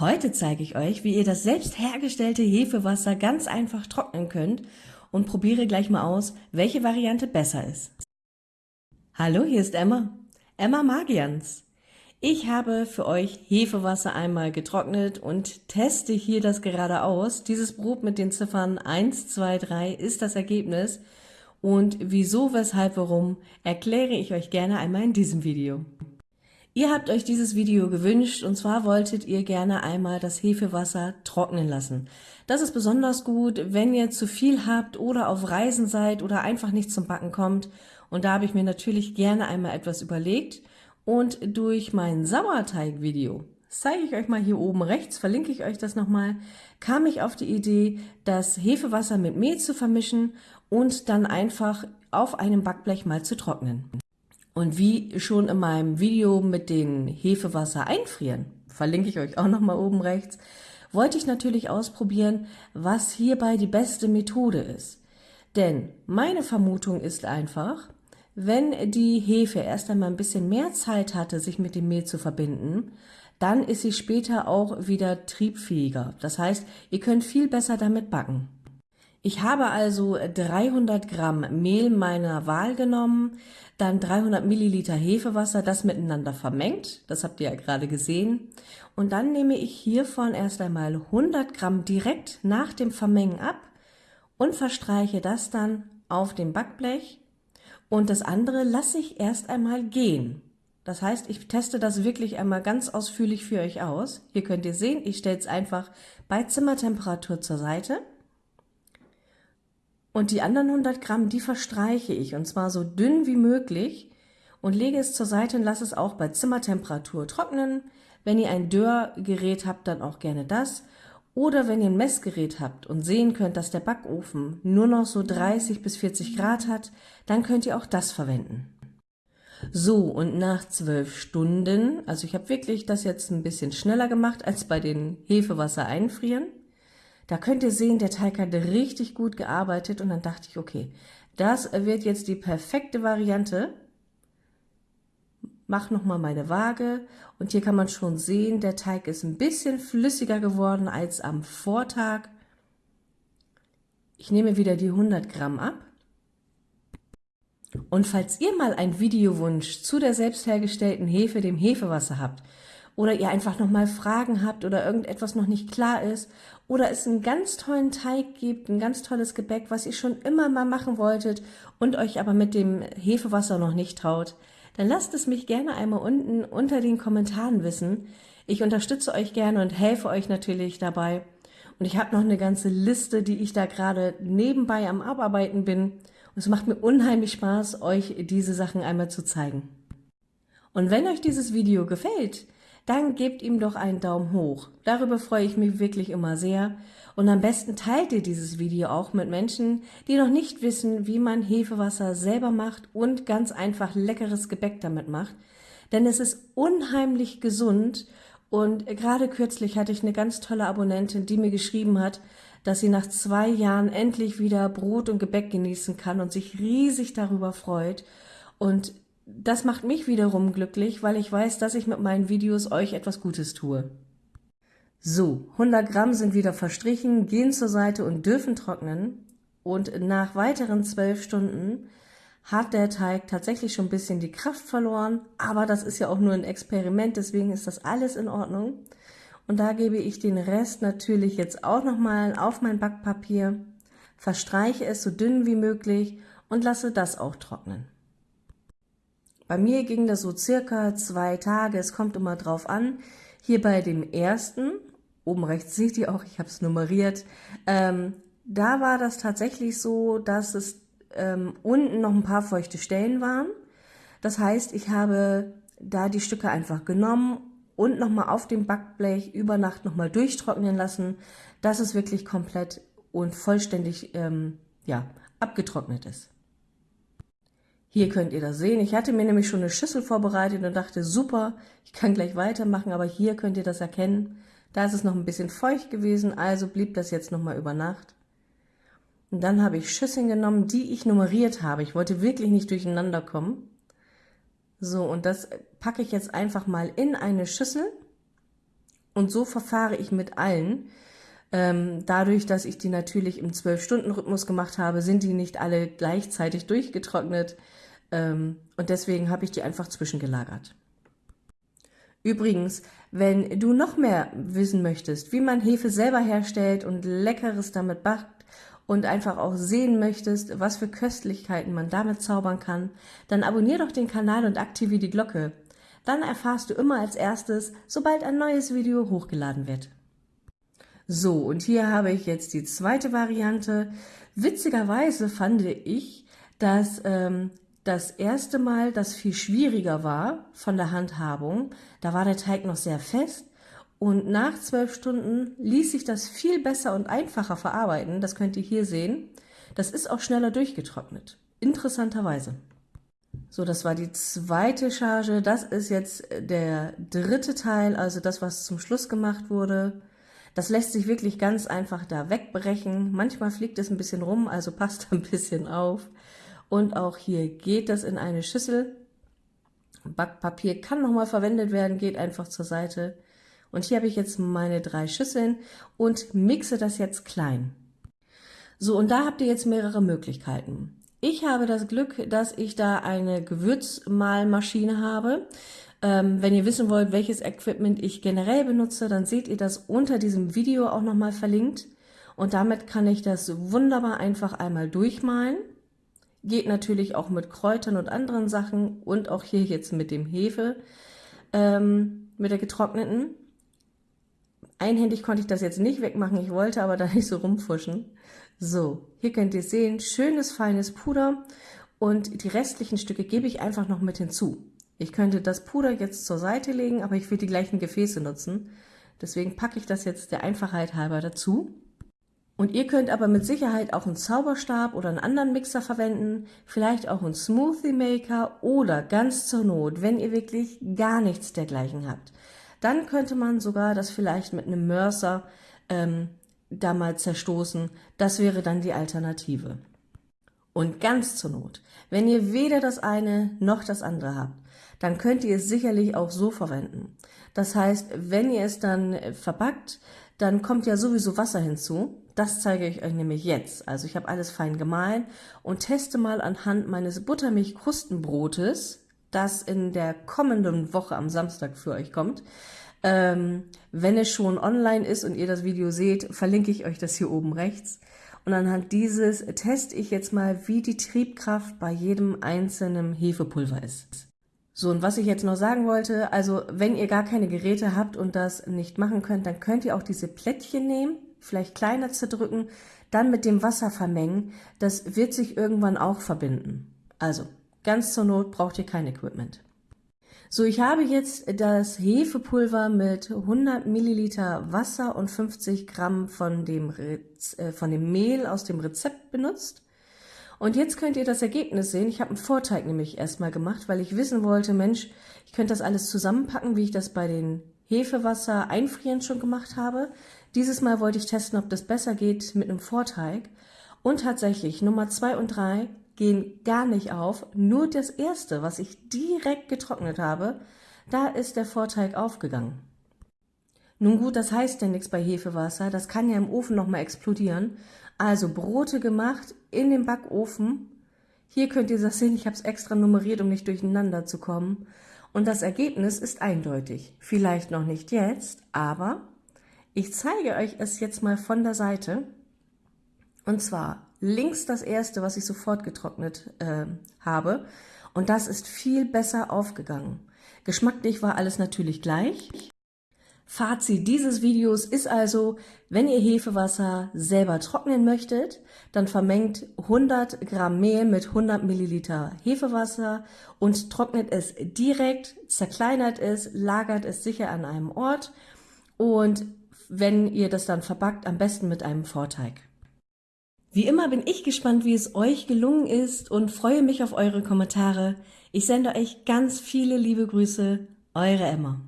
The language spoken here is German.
Heute zeige ich euch, wie ihr das selbst hergestellte Hefewasser ganz einfach trocknen könnt und probiere gleich mal aus, welche Variante besser ist. Hallo, hier ist Emma. Emma Magians. Ich habe für euch Hefewasser einmal getrocknet und teste hier das gerade aus. Dieses Brot mit den Ziffern 1, 2, 3 ist das Ergebnis. Und wieso, weshalb, warum, erkläre ich euch gerne einmal in diesem Video. Ihr habt euch dieses Video gewünscht und zwar wolltet ihr gerne einmal das Hefewasser trocknen lassen. Das ist besonders gut, wenn ihr zu viel habt oder auf Reisen seid oder einfach nicht zum Backen kommt. Und da habe ich mir natürlich gerne einmal etwas überlegt und durch mein Sauerteig-Video, zeige ich euch mal hier oben rechts, verlinke ich euch das nochmal, kam ich auf die Idee, das Hefewasser mit Mehl zu vermischen und dann einfach auf einem Backblech mal zu trocknen. Und wie schon in meinem Video mit den Hefewasser einfrieren, verlinke ich euch auch nochmal oben rechts, wollte ich natürlich ausprobieren, was hierbei die beste Methode ist. Denn meine Vermutung ist einfach, wenn die Hefe erst einmal ein bisschen mehr Zeit hatte, sich mit dem Mehl zu verbinden, dann ist sie später auch wieder triebfähiger. Das heißt, ihr könnt viel besser damit backen. Ich habe also 300 Gramm Mehl meiner Wahl genommen, dann 300 Milliliter Hefewasser, das miteinander vermengt, das habt ihr ja gerade gesehen. Und dann nehme ich hiervon erst einmal 100 Gramm direkt nach dem Vermengen ab und verstreiche das dann auf dem Backblech und das andere lasse ich erst einmal gehen. Das heißt, ich teste das wirklich einmal ganz ausführlich für euch aus. Hier könnt ihr sehen, ich stelle es einfach bei Zimmertemperatur zur Seite und die anderen 100 Gramm, die verstreiche ich und zwar so dünn wie möglich und lege es zur Seite und lasse es auch bei Zimmertemperatur trocknen. Wenn ihr ein Dörrgerät habt, dann auch gerne das. Oder wenn ihr ein Messgerät habt und sehen könnt, dass der Backofen nur noch so 30 bis 40 Grad hat, dann könnt ihr auch das verwenden. So, und nach zwölf Stunden, also ich habe wirklich das jetzt ein bisschen schneller gemacht als bei den Hefewasser einfrieren, da könnt ihr sehen, der Teig hat richtig gut gearbeitet und dann dachte ich, okay, das wird jetzt die perfekte Variante. Mach nochmal meine Waage und hier kann man schon sehen, der Teig ist ein bisschen flüssiger geworden als am Vortag. Ich nehme wieder die 100 Gramm ab. Und falls ihr mal einen Videowunsch zu der selbst hergestellten Hefe, dem Hefewasser habt, oder ihr einfach nochmal Fragen habt oder irgendetwas noch nicht klar ist oder es einen ganz tollen Teig gibt, ein ganz tolles Gebäck, was ihr schon immer mal machen wolltet und euch aber mit dem Hefewasser noch nicht traut, dann lasst es mich gerne einmal unten unter den Kommentaren wissen. Ich unterstütze euch gerne und helfe euch natürlich dabei. Und ich habe noch eine ganze Liste, die ich da gerade nebenbei am Abarbeiten bin. Und es macht mir unheimlich Spaß, euch diese Sachen einmal zu zeigen. Und wenn euch dieses Video gefällt, dann gebt ihm doch einen Daumen hoch. Darüber freue ich mich wirklich immer sehr. Und am besten teilt ihr dieses Video auch mit Menschen, die noch nicht wissen, wie man Hefewasser selber macht und ganz einfach leckeres Gebäck damit macht. Denn es ist unheimlich gesund und gerade kürzlich hatte ich eine ganz tolle Abonnentin, die mir geschrieben hat, dass sie nach zwei Jahren endlich wieder Brot und Gebäck genießen kann und sich riesig darüber freut. Und das macht mich wiederum glücklich, weil ich weiß, dass ich mit meinen Videos euch etwas Gutes tue. So, 100 Gramm sind wieder verstrichen, gehen zur Seite und dürfen trocknen. Und nach weiteren 12 Stunden hat der Teig tatsächlich schon ein bisschen die Kraft verloren, aber das ist ja auch nur ein Experiment, deswegen ist das alles in Ordnung. Und da gebe ich den Rest natürlich jetzt auch nochmal auf mein Backpapier, verstreiche es so dünn wie möglich und lasse das auch trocknen. Bei mir ging das so circa zwei Tage, es kommt immer drauf an. Hier bei dem ersten, oben rechts seht ihr auch, ich habe es nummeriert, ähm, da war das tatsächlich so, dass es ähm, unten noch ein paar feuchte Stellen waren. Das heißt, ich habe da die Stücke einfach genommen und nochmal auf dem Backblech über Nacht nochmal durchtrocknen lassen, dass es wirklich komplett und vollständig ähm, ja, abgetrocknet ist. Hier könnt ihr das sehen. Ich hatte mir nämlich schon eine Schüssel vorbereitet und dachte, super, ich kann gleich weitermachen, aber hier könnt ihr das erkennen. Da ist es noch ein bisschen feucht gewesen, also blieb das jetzt nochmal über Nacht. Und dann habe ich Schüsseln genommen, die ich nummeriert habe. Ich wollte wirklich nicht durcheinander kommen. So, und das packe ich jetzt einfach mal in eine Schüssel Und so verfahre ich mit allen. Ähm, dadurch, dass ich die natürlich im 12-Stunden-Rhythmus gemacht habe, sind die nicht alle gleichzeitig durchgetrocknet. Ähm, und deswegen habe ich die einfach zwischengelagert. Übrigens, wenn du noch mehr wissen möchtest, wie man Hefe selber herstellt und Leckeres damit backt und einfach auch sehen möchtest, was für Köstlichkeiten man damit zaubern kann, dann abonnier doch den Kanal und aktiviere die Glocke. Dann erfahrst du immer als erstes, sobald ein neues Video hochgeladen wird. So, und hier habe ich jetzt die zweite Variante. Witzigerweise fand ich, dass ähm, das erste Mal das viel schwieriger war von der Handhabung. Da war der Teig noch sehr fest und nach zwölf Stunden ließ sich das viel besser und einfacher verarbeiten. Das könnt ihr hier sehen. Das ist auch schneller durchgetrocknet. Interessanterweise. So, das war die zweite Charge. Das ist jetzt der dritte Teil, also das, was zum Schluss gemacht wurde. Das lässt sich wirklich ganz einfach da wegbrechen. Manchmal fliegt es ein bisschen rum, also passt ein bisschen auf. Und auch hier geht das in eine Schüssel. Backpapier kann nochmal verwendet werden, geht einfach zur Seite. Und hier habe ich jetzt meine drei Schüsseln und mixe das jetzt klein. So, und da habt ihr jetzt mehrere Möglichkeiten. Ich habe das Glück, dass ich da eine Gewürzmahlmaschine habe. Ähm, wenn ihr wissen wollt, welches Equipment ich generell benutze, dann seht ihr das unter diesem Video auch nochmal verlinkt. Und damit kann ich das wunderbar einfach einmal durchmalen. Geht natürlich auch mit Kräutern und anderen Sachen und auch hier jetzt mit dem Hefe, ähm, mit der getrockneten. Einhändig konnte ich das jetzt nicht wegmachen, ich wollte aber da nicht so rumfuschen. So, hier könnt ihr sehen, schönes feines Puder und die restlichen Stücke gebe ich einfach noch mit hinzu. Ich könnte das Puder jetzt zur Seite legen, aber ich will die gleichen Gefäße nutzen. Deswegen packe ich das jetzt der Einfachheit halber dazu. Und ihr könnt aber mit Sicherheit auch einen Zauberstab oder einen anderen Mixer verwenden, vielleicht auch einen Smoothie Maker oder ganz zur Not, wenn ihr wirklich gar nichts dergleichen habt. Dann könnte man sogar das vielleicht mit einem Mörser ähm, da mal zerstoßen. Das wäre dann die Alternative. Und ganz zur Not, wenn ihr weder das eine noch das andere habt, dann könnt ihr es sicherlich auch so verwenden. Das heißt, wenn ihr es dann verpackt, dann kommt ja sowieso Wasser hinzu. Das zeige ich euch nämlich jetzt. Also ich habe alles fein gemahlen und teste mal anhand meines Buttermilch-Krustenbrotes, das in der kommenden Woche am Samstag für euch kommt. Ähm, wenn es schon online ist und ihr das Video seht, verlinke ich euch das hier oben rechts. Und anhand dieses teste ich jetzt mal, wie die Triebkraft bei jedem einzelnen Hefepulver ist. So, und was ich jetzt noch sagen wollte, also wenn ihr gar keine Geräte habt und das nicht machen könnt, dann könnt ihr auch diese Plättchen nehmen, vielleicht kleiner zerdrücken, dann mit dem Wasser vermengen. Das wird sich irgendwann auch verbinden. Also, ganz zur Not braucht ihr kein Equipment. So, ich habe jetzt das Hefepulver mit 100 Milliliter Wasser und 50 Gramm von dem, Rez äh, von dem Mehl aus dem Rezept benutzt. Und jetzt könnt ihr das Ergebnis sehen. Ich habe einen Vorteig nämlich erstmal gemacht, weil ich wissen wollte, Mensch, ich könnte das alles zusammenpacken, wie ich das bei den Hefewasser einfrieren schon gemacht habe. Dieses Mal wollte ich testen, ob das besser geht mit einem Vorteig. Und tatsächlich, Nummer zwei und drei gehen gar nicht auf. Nur das erste, was ich direkt getrocknet habe, da ist der Vorteig aufgegangen. Nun gut, das heißt ja nichts bei Hefewasser. Das kann ja im Ofen nochmal explodieren. Also Brote gemacht in den Backofen. Hier könnt ihr das sehen, ich habe es extra nummeriert, um nicht durcheinander zu kommen. Und das Ergebnis ist eindeutig. Vielleicht noch nicht jetzt, aber ich zeige euch es jetzt mal von der Seite. Und zwar links das erste, was ich sofort getrocknet äh, habe. Und das ist viel besser aufgegangen. Geschmacklich war alles natürlich gleich. Fazit dieses Videos ist also, wenn ihr Hefewasser selber trocknen möchtet, dann vermengt 100 Gramm Mehl mit 100 Milliliter Hefewasser und trocknet es direkt, zerkleinert es, lagert es sicher an einem Ort und wenn ihr das dann verpackt, am besten mit einem Vorteig. Wie immer bin ich gespannt, wie es euch gelungen ist und freue mich auf eure Kommentare. Ich sende euch ganz viele liebe Grüße, eure Emma.